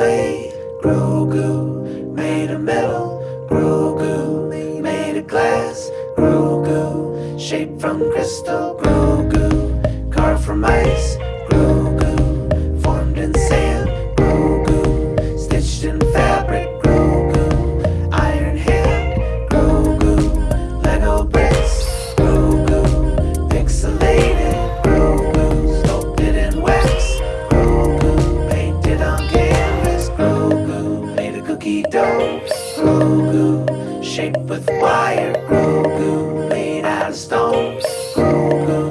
clay, Grogu. Made of metal, Grogu. Made of glass, Grogu. Shaped from crystal, Grogu. Dope Slow goo Shaped with wire Grogu Made out of stones. Grow